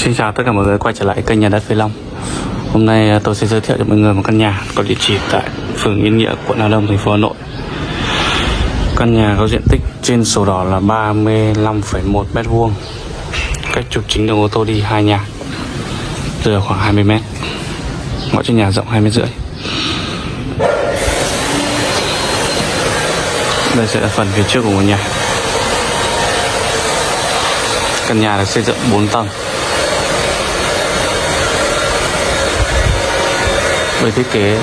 Xin chào tất cả mọi người quay trở lại kênh nhà đất Phi Long. Hôm nay à, tôi sẽ giới thiệu cho mọi người một căn nhà có địa chỉ tại phường Yên Nghĩa, quận Hà Đông, thành phố Hà Nội. Căn nhà có diện tích trên sổ đỏ là 35,1 mét vuông. Cách trục chính đường ô tô đi hai nhà Rời khoảng 20 mét. Ngõ trên nhà rộng 2 mét rưỡi. Đây sẽ là phần phía trước của ngôi nhà. Căn nhà được xây dựng 4 tầng. Về thiết kế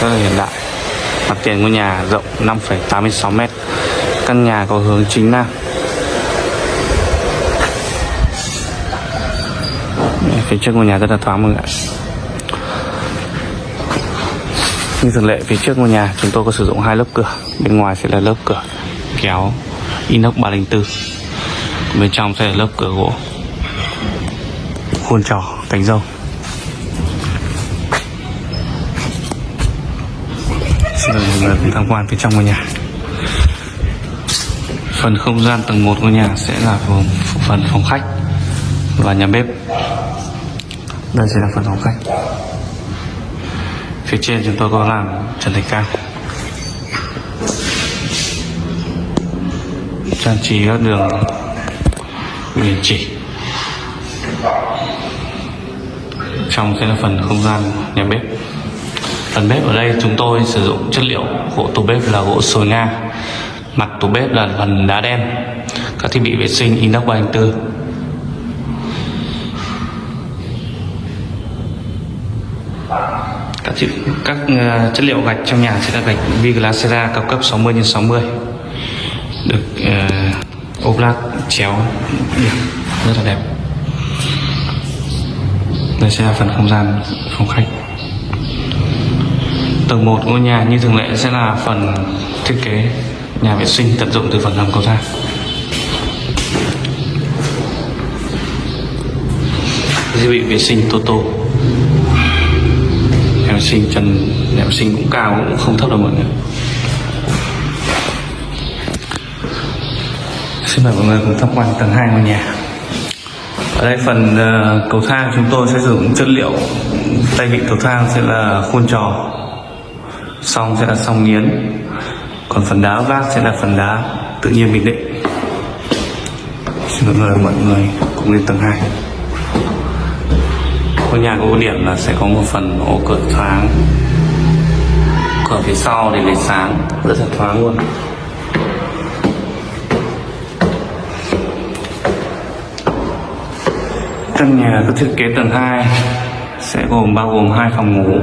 rất là hiện đại. Mặt tiền ngôi nhà rộng 5,86 m căn nhà có hướng chính nam. Phía trước ngôi nhà rất là thoáng mọi người ạ. Như thường lệ phía trước ngôi nhà chúng tôi có sử dụng hai lớp cửa. Bên ngoài sẽ là lớp cửa kéo inox 304 bên trong sẽ là lớp cửa gỗ khuôn trò cánh dâu. xin mời mọi người cùng tham quan phía trong ngôi nhà. Phần không gian tầng 1 ngôi nhà sẽ là gồm phần phòng khách và nhà bếp. Đây sẽ là phần phòng khách. Phía trên chúng tôi có làm trần thạch cao. Trang trí các đường biển chỉ trong sẽ là phần không gian nhà bếp. Phần bếp ở đây chúng tôi sử dụng chất liệu gỗ tủ bếp là gỗ sồi nga. Mặt tủ bếp là phần đá đen các thiết bị vệ sinh inox 304 các, thiết, các uh, chất liệu gạch trong nhà sẽ là gạch Viglasera cao cấp 60 x 60 được ờ, uh, ốp lát chéo. Rất là đẹp đây sẽ là phần không gian phòng khách. Tầng 1 ngôi nhà như thường lệ sẽ là phần thiết kế nhà vệ sinh tận dụng từ phần hầm cầu thang. Thiết bị vệ sinh Toto nhà vệ sinh trần nhà vệ sinh cũng cao cũng không thấp đâu mọi người. Xin mời mọi người cùng tham quan tầng 2 ngôi nhà ở đây phần ờ, cầu thang chúng tôi sẽ sử dụng chất liệu. Tay vịn cầu thang sẽ là khuôn trò. Song sẽ là song nghiến. Còn phần đá vác sẽ là phần đá tự nhiên bình định. Xin mời mọi người cùng lên tầng 2 ngôi nhà có ưu điểm là sẽ có một phần ô cửa thoáng. Cửa phía sau để lấy sáng. Rất là thoáng luôn. Căn nhà có thiết kế tầng 2 sẽ gồm bao gồm hai phòng ngủ.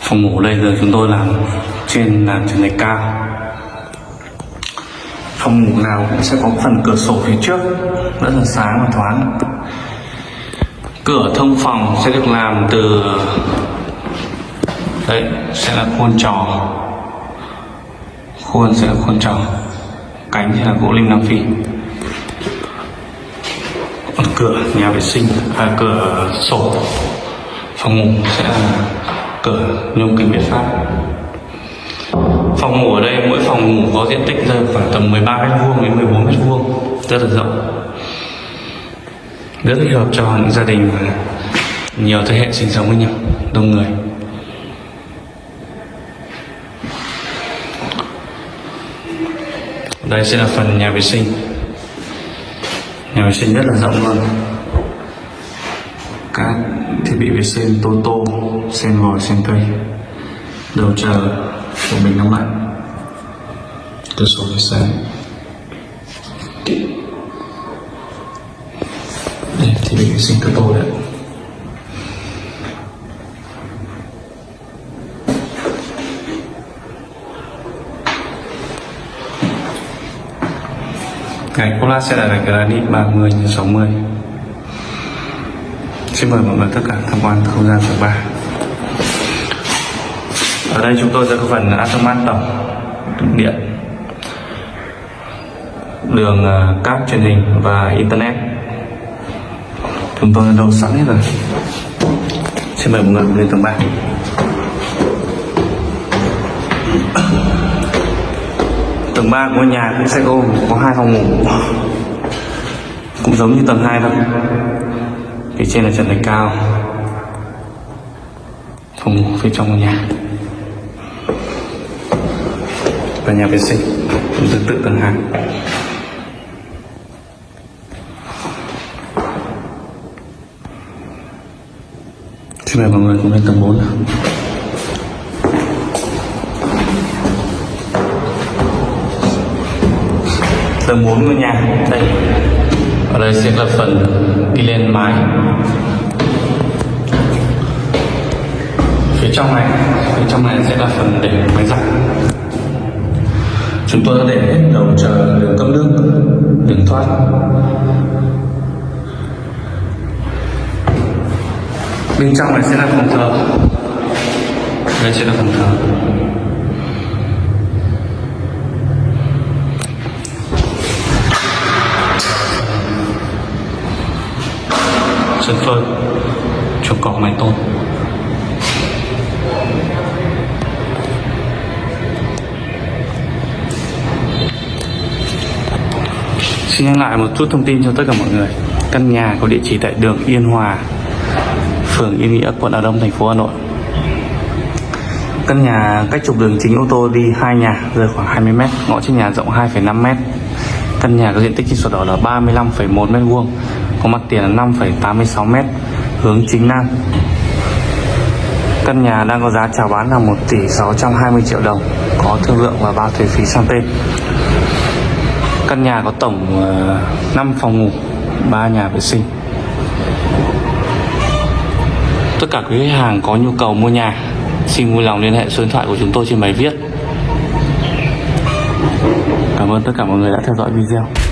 Phòng ngủ đây giờ chúng tôi làm trên làm trần này cao. Phòng ngủ nào cũng sẽ có phần cửa sổ phía trước, rất là sáng và thoáng. Cửa thông phòng sẽ được làm từ, đấy, sẽ là khuôn tròn khuôn sẽ là khuôn tròn cánh sẽ là gỗ lim nam phi cửa nhà vệ sinh à, cửa sổ phòng ngủ sẽ là cửa nhôm kính việt pháp. Phòng ngủ ở đây mỗi phòng ngủ có diện tích rơi khoảng tầm 13 mét vuông đến 14 mét vuông rất là rộng. Rất thích hợp cho những gia đình mà nhiều thế hệ sinh sống với nhau đông người. Đây sẽ là phần nhà vệ sinh nhà vệ sinh rất là rộng luôn. Các thiết bị vệ sinh, tô tô, sen vòi, sen cây. Đầu chờ của mình nóng lạnh cửa sổ để sáng đây thiết bị vệ sinh tô tô đấy. Ngày cô la sẽ là gạch granite 30 x 60 Xin mời mọi người tất cả tham quan không gian tầng 3 Ở đây chúng tôi sẽ có phần Atomat tổng điện, đường ờ, cáp truyền hình và internet. Chúng tôi đã đầu sẵn hết rồi. Xin mời mọi người lên tầng 3 Tầng 3 của nhà cũng sẽ gồm có hai phòng ngủ. Cũng giống như tầng 2 thôi. Phía trên là trần thạch cao. Phòng ngủ phía trong của nhà. Và nhà vệ sinh. Cũng tương tự tầng 2 Xin mời mọi người cùng lên tầng 4 nào. Tầng 4 ngôi nhà. Đây. Ở đây sẽ là phần đi lên mái. Phía trong này, phía trong này sẽ là phần để máy giặt. Chúng tôi đã để hết đầu chờ đường cấp nước, đường thoát. Bên trong này sẽ là phòng thờ. Đây sẽ là phòng thờ. Sân phơn chuồng cọp mái tôn. Xin nhắc lại một chút thông tin cho tất cả mọi người. Căn nhà có địa chỉ tại đường Yên Hòa Phường Yên Nghĩa, quận Hà Đông, thành phố Hà Nội. Căn nhà cách trục đường chính ô tô đi hai nhà rơi khoảng 20m Ngõ trên nhà rộng 2,5m Căn nhà có diện tích trên sổ đỏ là 35,1 m2 Có mặt tiền là 5,86 m Hướng chính Nam. Căn nhà đang có giá chào bán là 1 tỷ 620 triệu đồng Có thương lượng và bao thuế phí sang tên. Căn nhà có tổng ờ, 5 phòng ngủ 3 nhà vệ sinh. Tất cả quý khách hàng có nhu cầu mua nhà Xin vui lòng liên hệ số điện thoại của chúng tôi trên bài viết ơn tất cả mọi người đã theo dõi video.